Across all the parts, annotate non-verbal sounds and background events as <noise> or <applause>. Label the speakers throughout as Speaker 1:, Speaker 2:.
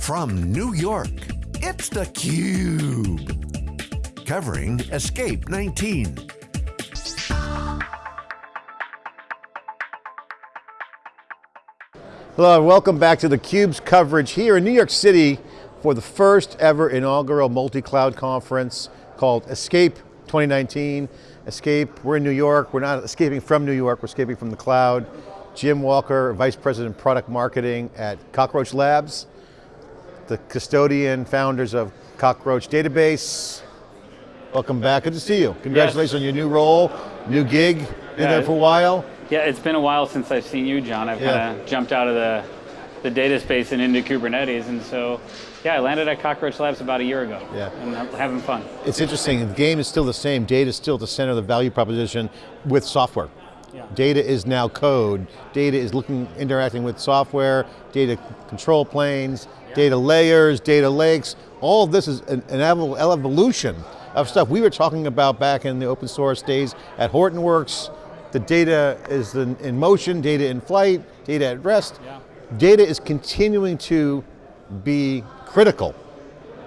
Speaker 1: From New York, it's theCUBE. Covering Escape 19.
Speaker 2: Hello and welcome back to theCUBE's coverage here in New York City for the first ever inaugural multi-cloud conference called Escape 2019. Escape, we're in New York, we're not escaping from New York, we're escaping from the cloud. Jim Walker, Vice President Product Marketing at Cockroach Labs, the custodian, founders of Cockroach Database. Welcome back, good to see you. Congratulations yes. on your new role, new gig, been yeah, there for a while.
Speaker 3: Yeah, it's been a while since I've seen you, John. I've yeah. kind of jumped out of the, the data space and into Kubernetes, and so, yeah, I landed at Cockroach Labs about a year ago.
Speaker 2: Yeah.
Speaker 3: And I'm having fun.
Speaker 2: It's interesting, the game is still the same, data is still at the center of the value proposition with software. Yeah. Data is now code. Data is looking, interacting with software, data control planes, yeah. data layers, data lakes. All of this is an, an evolution of stuff we were talking about back in the open source days at Hortonworks, the data is in motion, data in flight, data at rest. Yeah. Data is continuing to be critical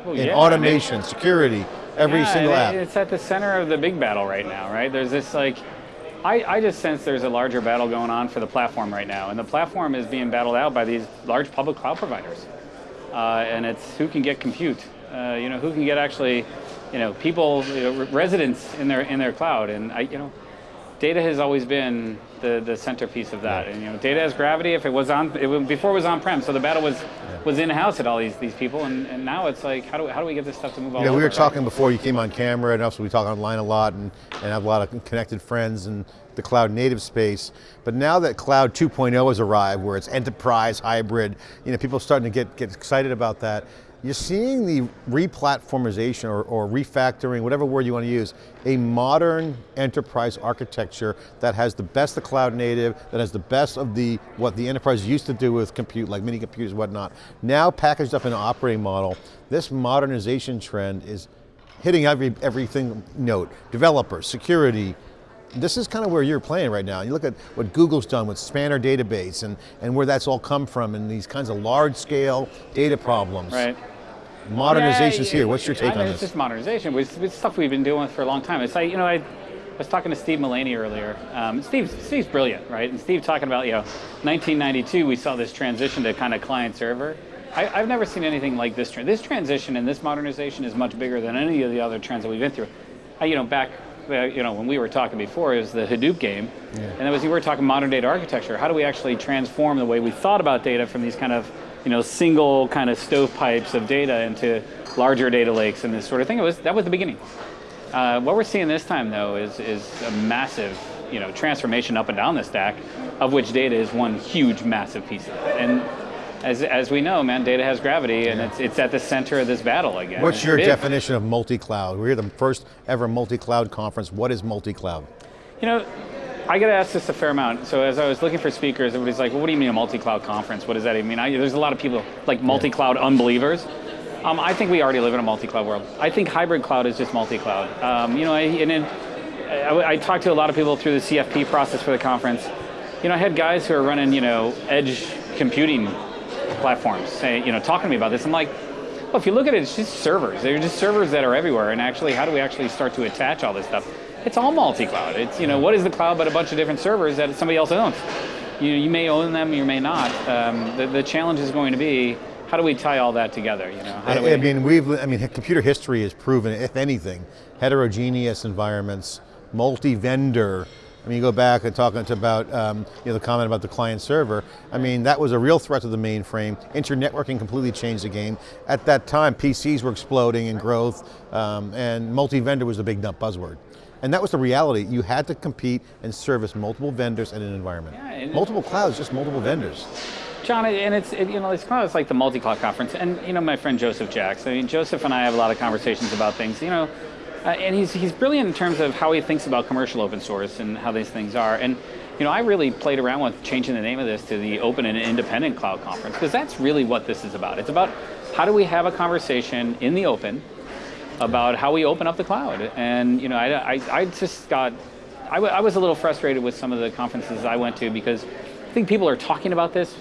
Speaker 2: well, in yeah, automation, security, every yeah, single app.
Speaker 3: It's at the center of the big battle right now, right? There's this like, I, I just sense there's a larger battle going on for the platform right now, and the platform is being battled out by these large public cloud providers. Uh, and it's who can get compute, uh, you know, who can get actually, you know, people, you know, residents in their in their cloud, and I, you know, data has always been the, the centerpiece of that. And you know, data has gravity. If it was on, it was, before it was on-prem, so the battle was was in-house at all these these people, and, and now it's like, how do, how do we get this stuff to move all
Speaker 2: you know,
Speaker 3: over?
Speaker 2: We were talking before you came on camera, and also we talk online a lot, and, and have a lot of connected friends in the cloud native space. But now that cloud 2.0 has arrived, where it's enterprise, hybrid, you know, people are starting to get, get excited about that. You're seeing the replatformization or, or refactoring, whatever word you want to use, a modern enterprise architecture that has the best of cloud native, that has the best of the what the enterprise used to do with compute, like mini computers whatnot, now packaged up in an operating model. This modernization trend is hitting every everything note. Developers, security, this is kind of where you're playing right now. You look at what Google's done with Spanner database and, and where that's all come from and these kinds of large scale data problems.
Speaker 3: Right.
Speaker 2: Modernization's yeah, here, what's your take
Speaker 3: I mean,
Speaker 2: on
Speaker 3: it's
Speaker 2: this?
Speaker 3: It's just modernization, it's, it's stuff we've been doing for a long time. It's like, you know, I was talking to Steve Mullaney earlier. Um, Steve, Steve's brilliant, right? And Steve talking about, you know, 1992, we saw this transition to kind of client server. I, have never seen anything like this. This transition and this modernization is much bigger than any of the other trends that we've been through. I, you know, back you know, when we were talking before, is the Hadoop game. Yeah. And that was, you were talking modern data architecture. How do we actually transform the way we thought about data from these kind of you know, single kind of stovepipes of data into larger data lakes and this sort of thing. It was, that was the beginning. Uh, what we're seeing this time though is, is a massive you know, transformation up and down the stack, of which data is one huge, massive piece of it. And as, as we know, man, data has gravity and yeah. it's, it's at the center of this battle again.
Speaker 2: What's your big. definition of multi-cloud? We're the first ever multi-cloud conference. What is multi-cloud?
Speaker 3: You know, I get asked this a fair amount. So as I was looking for speakers, everybody's like, well, what do you mean a multi-cloud conference? What does that even mean? I, there's a lot of people, like multi-cloud yeah. unbelievers. Um, I think we already live in a multi-cloud world. I think hybrid cloud is just multi-cloud. Um, you know, I, and it, I, I, talked to a lot of people through the CFP process for the conference. You know, I had guys who are running, you know, edge computing platforms, say, you know, talking to me about this. I'm like, well, if you look at it, it's just servers. They're just servers that are everywhere. And actually, how do we actually start to attach all this stuff? It's all multi-cloud. It's, you know, what is the cloud but a bunch of different servers that somebody else owns? You, you may own them, you may not. Um, the, the challenge is going to be, how do we tie all that together? You know, how do
Speaker 2: we? I mean, we've. I mean, computer history has proven, if anything, heterogeneous environments, multi-vendor. I mean, you go back and talking about um, you know the comment about the client server. I mean, that was a real threat to the mainframe. Internetworking completely changed the game. At that time, PCs were exploding in growth, um, and multi-vendor was the big buzzword. And that was the reality. You had to compete and service multiple vendors in an environment. Yeah, multiple clouds, just multiple vendors.
Speaker 3: John, and it's it, you know it's kind of like the multi-cloud conference, and you know my friend Joseph Jacks. I mean, Joseph and I have a lot of conversations about things. You know, uh, and he's he's brilliant in terms of how he thinks about commercial open source and how these things are. And you know, I really played around with changing the name of this to the Open and Independent Cloud Conference because that's really what this is about. It's about how do we have a conversation in the open about how we open up the cloud. And you know, I, I, I just got, I, was a little frustrated with some of the conferences I went to because I think people are talking about this,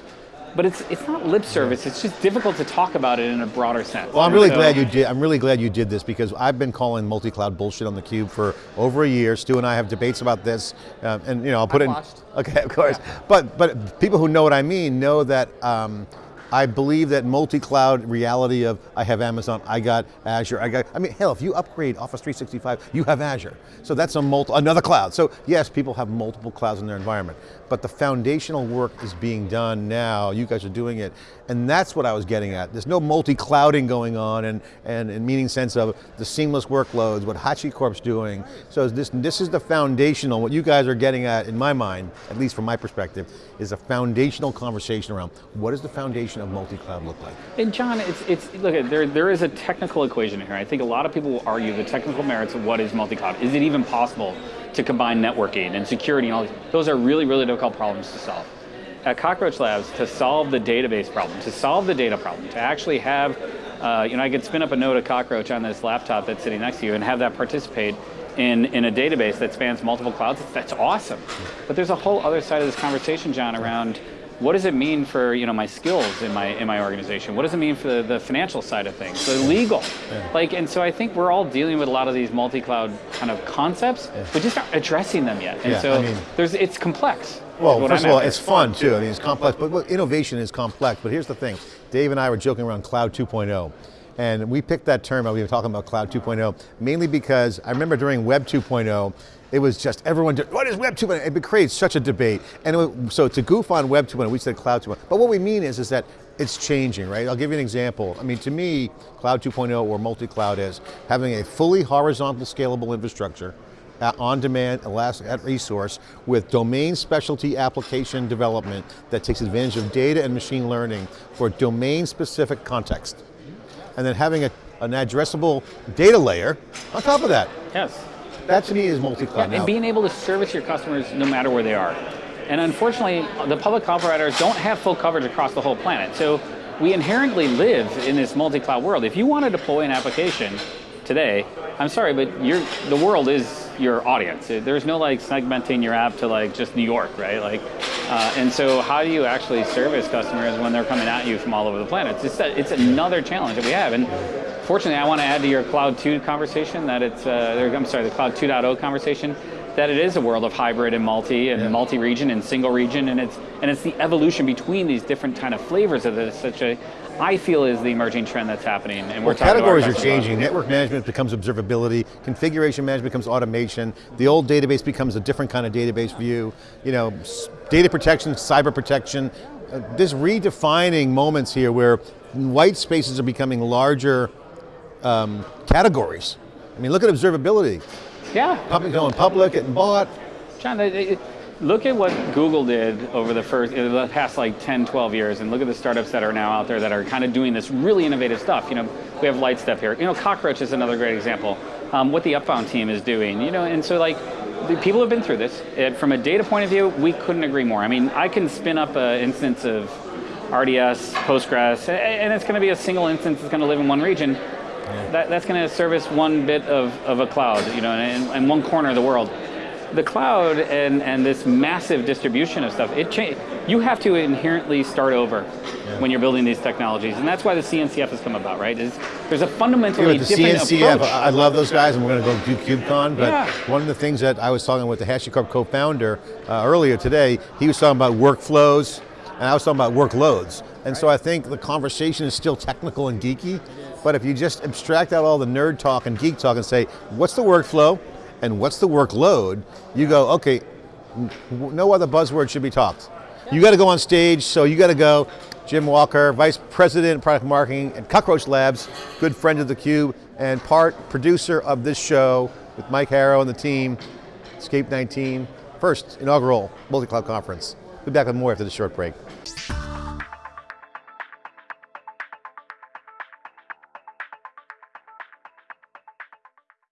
Speaker 3: but it's it's not lip service. It's just difficult to talk about it in a broader sense.
Speaker 2: Well, I'm really
Speaker 3: So-
Speaker 2: glad you did. I'm really glad you did this because I've been calling multi-cloud bullshit on the cube for over a year. Stu and I have debates about this, um, and you know, I'll put
Speaker 4: I've
Speaker 2: in.
Speaker 4: watched. <laughs>
Speaker 2: Okay, of course. But but people who know what I mean know that. Um, I believe that multi-cloud reality of I have Amazon, I got Azure, I got, I mean, hell, if you upgrade Office 365, you have Azure. So that's a multi, another cloud. So yes, people have multiple clouds in their environment, but the foundational work is being done now, you guys are doing it, and that's what I was getting at. There's no multi-clouding going on and, and, and meaning sense of the seamless workloads, what HashiCorp's doing. So this, this is the foundational, what you guys are getting at, in my mind, at least from my perspective, is a foundational conversation around what is the foundation multi-cloud look like?
Speaker 3: And John, it's, it's look, there, there is a technical equation here. I think a lot of people will argue the technical merits of what is multi-cloud. Is it even possible to combine networking and security and all these? Those are really, really difficult problems to solve. At Cockroach Labs, to solve the database problem, to solve the data problem, to actually have, uh, you know, I could spin up a node of Cockroach on this laptop that's sitting next to you and have that participate in, in a database that spans multiple clouds, that's awesome. But there's a whole other side of this conversation, John, around what does it mean for you know my skills in my in my organization? What does it mean for the, the financial side of things, the legal? Like, and so I think we're all dealing with a lot of these multi-cloud kind of concepts, but just not addressing them yet. And
Speaker 2: Yeah,
Speaker 3: so
Speaker 2: I mean-
Speaker 3: there's it's complex.
Speaker 2: Well, first
Speaker 3: I'm
Speaker 2: of all, it's fun too. I mean, it's complex, but well, innovation is complex. But here's the thing: Dave and I were joking around Cloud 2.0, and we picked that term. We were talking about Cloud 2.0 mainly because I remember during Web 2.0, it was just everyone. did, What is Web 2.0? It created such a debate, and was- so to goof on Web 2.0, we said Cloud 2.0. But what we mean is, is that it's changing, right? I'll give you an example. I mean, to me, Cloud 2.0 or multi-cloud is having a fully horizontal, scalable infrastructure uh, on-demand, elastic at resource with domain specialty application development that takes advantage of data and machine learning for domain-specific context. And then having a, an addressable data layer on top of that.
Speaker 3: yes.
Speaker 2: That to me is multi-cloud
Speaker 3: and being able to service your customers no matter where they are. And unfortunately, the public cloud providers don't have full coverage across the whole planet. So we inherently live in this multi-cloud world. If you want to deploy an application today, I'm sorry, but you're, the world is your audience. There's no like segmenting your app to like just New York, right? Like, uh, and so how do you actually service customers when they're coming at you from all over the planet? It's, that, it's another challenge that we have. And fortunately, I want to add to your Cloud 2 conversation that it's, uh, I'm sorry, the Cloud 2.0 conversation, that it is a world of hybrid and multi and multi-region and single region, and it's and it's the evolution between these different kind of flavors of this. Such a, I feel, is the emerging trend that's happening, and we're
Speaker 2: Well,
Speaker 3: talking to our
Speaker 2: categories are
Speaker 3: customers about
Speaker 2: changing. Network management becomes observability. Configuration management becomes automation. The old database becomes a different kind of database view. You know, data protection, cyber protection. Uh, this redefining moments here where white spaces are becoming larger um, categories. I mean, look at observability.
Speaker 3: Yeah,
Speaker 2: Public going public, getting bought.
Speaker 3: John, look at what Google did over the first, the past like 10, 12 years, and look at the startups that are now out there that are kind of doing this really innovative stuff. You know, we have Lightstep here. You know, Cockroach is another great example. Um, what the Upbound team is doing, you know, and so like, the people have been through this. Uh, from a data point of view, we couldn't agree more. I mean, I can spin up an instance of RDS, Postgres, and it's going to be a single instance that's going to live in one region. That, that's going to service one bit of, of a cloud, you know, in, in one corner of the world. The cloud and, and this massive distribution of stuff, it cha- you have to inherently start over when you're building these technologies, and that's why the CNCF has come about, right? Is there's a
Speaker 2: Yeah,
Speaker 3: fundamentally
Speaker 2: the
Speaker 3: different
Speaker 2: CNCF,
Speaker 3: approach.
Speaker 2: I I love those guys, and we're going to go do KubeCon, but
Speaker 3: Yeah.
Speaker 2: one of the things that I was talking with the HashiCorp co-founder uh, earlier today, he was talking about workflows, and I was talking about workloads. And so I think the conversation is still technical and geeky, but if you just abstract out all the nerd talk and geek talk and say, what's the workflow, and what's the workload, you go, okay, no other buzzword should be talked. You got to go on stage, so you got to go. Jim Walker, Vice President of Product Marketing at Cockroach Labs, good friend of theCUBE, and part producer of this show with Mike Harrow and the team, Escape 19, first inaugural multi-cloud conference. We'll be back with more after the short break.